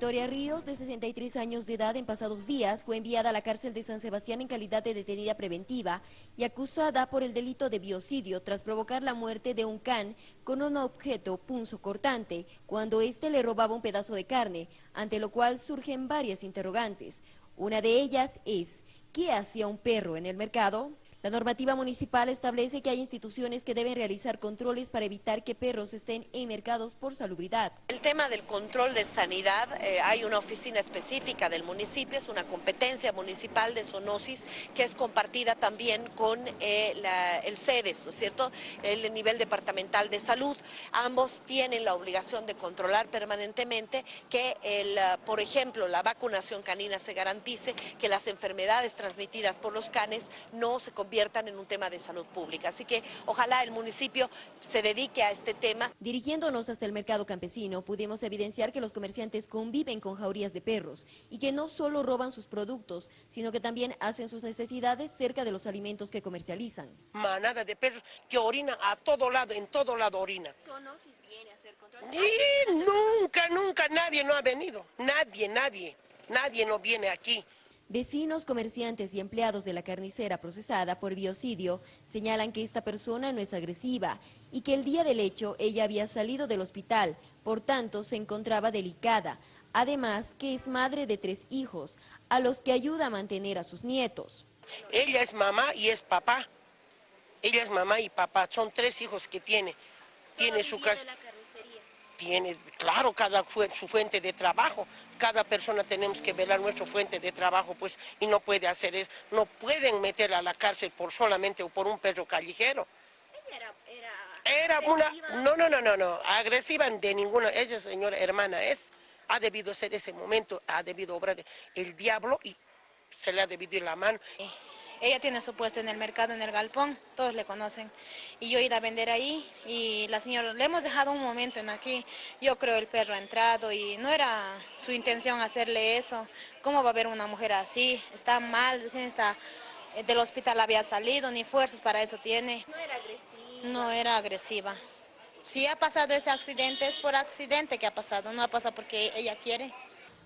Victoria Ríos, de 63 años de edad, en pasados días fue enviada a la cárcel de San Sebastián en calidad de detenida preventiva y acusada por el delito de biocidio tras provocar la muerte de un can con un objeto punzo cortante cuando éste le robaba un pedazo de carne, ante lo cual surgen varias interrogantes. Una de ellas es, ¿qué hacía un perro en el mercado? La normativa municipal establece que hay instituciones que deben realizar controles para evitar que perros estén en mercados por salubridad. El tema del control de sanidad, eh, hay una oficina específica del municipio, es una competencia municipal de zoonosis que es compartida también con eh, el CEDES, ¿no es cierto?, el nivel departamental de salud. Ambos tienen la obligación de controlar permanentemente que, ah, por ejemplo, la vacunación canina se garantice, que las enfermedades transmitidas por los canes no se conviertan conviertan en un tema de salud pública. Así que ojalá el municipio se dedique a este tema. Dirigiéndonos hasta el mercado campesino, pudimos evidenciar que los comerciantes conviven con jaurías de perros y que no solo roban sus productos, sino que también hacen sus necesidades cerca de los alimentos que comercializan. Manada de perros que orina a todo lado, en todo lado orina. viene a hacer control? Y nunca, nunca nadie no ha venido. Nadie, nadie. Nadie no viene aquí. Vecinos, comerciantes y empleados de la carnicera procesada por biocidio señalan que esta persona no es agresiva y que el día del hecho ella había salido del hospital, por tanto se encontraba delicada. Además que es madre de tres hijos, a los que ayuda a mantener a sus nietos. Ella es mamá y es papá. Ella es mamá y papá, son tres hijos que tiene. Tiene su casa tiene, claro, cada su fuente de trabajo, cada persona tenemos que velar nuestra fuente de trabajo, pues, y no puede hacer eso, no pueden meter a la cárcel por solamente o por un perro callejero. Ella era, era, una, no, no, no, no, no, agresiva de ninguna, ella señora hermana es, ha debido ser ese momento, ha debido obrar el diablo y se le ha debido ir la mano. Ella tiene su puesto en el mercado, en el galpón, todos le conocen. Y yo he ido a vender ahí y la señora, le hemos dejado un momento en aquí. Yo creo el perro ha entrado y no era su intención hacerle eso. ¿Cómo va a haber una mujer así? Está mal, está, eh, del hospital había salido, ni fuerzas para eso tiene. No era agresiva. No era agresiva. Si ha pasado ese accidente, es por accidente que ha pasado, no ha pasado porque ella quiere.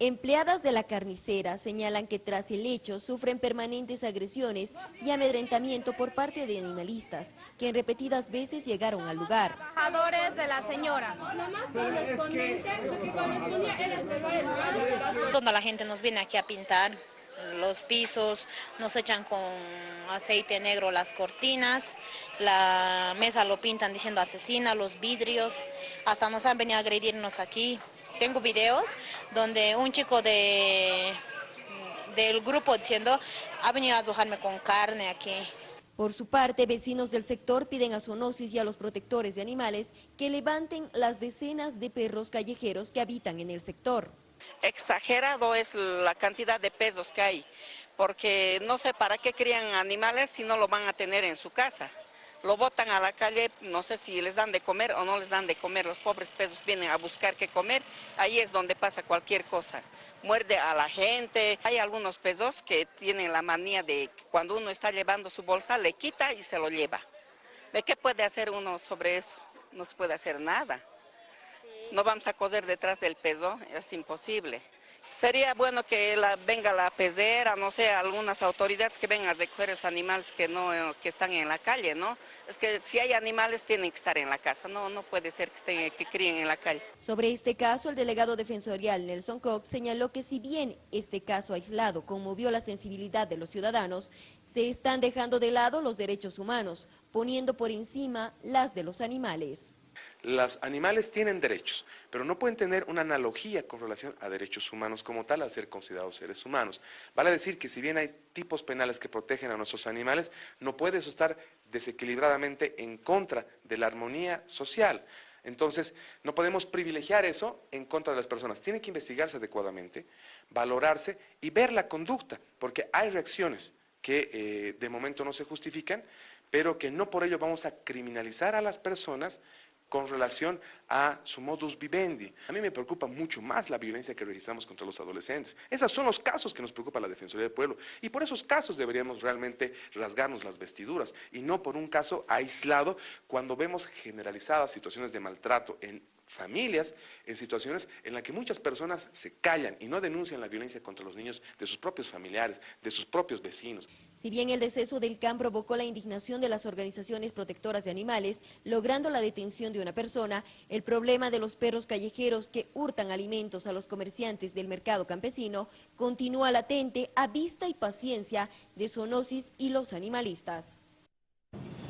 Empleadas de la carnicera señalan que tras el hecho sufren permanentes agresiones y amedrentamiento por parte de animalistas, que en repetidas veces llegaron al lugar. Trabajadores de la señora. Cuando la gente nos viene aquí a pintar los pisos, nos echan con aceite negro las cortinas, la mesa lo pintan diciendo asesina, los vidrios, hasta nos han venido a agredirnos aquí. Tengo videos donde un chico de, del grupo diciendo, ha venido a dejarme con carne aquí. Por su parte, vecinos del sector piden a Zoonosis y a los protectores de animales que levanten las decenas de perros callejeros que habitan en el sector. Exagerado es la cantidad de pesos que hay, porque no sé para qué crían animales si no lo van a tener en su casa lo botan a la calle, no sé si les dan de comer o no les dan de comer, los pobres pesos vienen a buscar qué comer, ahí es donde pasa cualquier cosa, muerde a la gente, hay algunos pesos que tienen la manía de cuando uno está llevando su bolsa, le quita y se lo lleva. ¿De qué puede hacer uno sobre eso? No se puede hacer nada. No vamos a coser detrás del peso, es imposible. Sería bueno que la, venga la pesera, no sé, algunas autoridades que vengan a recoger los animales que no que están en la calle, ¿no? Es que si hay animales tienen que estar en la casa, no no puede ser que estén que críen en la calle. Sobre este caso, el delegado defensorial Nelson Cox señaló que si bien este caso aislado conmovió la sensibilidad de los ciudadanos, se están dejando de lado los derechos humanos, poniendo por encima las de los animales. Los animales tienen derechos, pero no pueden tener una analogía con relación a derechos humanos como tal, a ser considerados seres humanos. Vale decir que si bien hay tipos penales que protegen a nuestros animales, no puede eso estar desequilibradamente en contra de la armonía social. Entonces, no podemos privilegiar eso en contra de las personas. Tiene que investigarse adecuadamente, valorarse y ver la conducta, porque hay reacciones que eh, de momento no se justifican, pero que no por ello vamos a criminalizar a las personas con relación a su modus vivendi. A mí me preocupa mucho más la violencia que registramos contra los adolescentes. Esos son los casos que nos preocupa la Defensoría del Pueblo y por esos casos deberíamos realmente rasgarnos las vestiduras y no por un caso aislado cuando vemos generalizadas situaciones de maltrato en familias en situaciones en las que muchas personas se callan y no denuncian la violencia contra los niños de sus propios familiares, de sus propios vecinos. Si bien el deceso del can provocó la indignación de las organizaciones protectoras de animales, logrando la detención de una persona, el problema de los perros callejeros que hurtan alimentos a los comerciantes del mercado campesino continúa latente a vista y paciencia de Sonosis y los animalistas.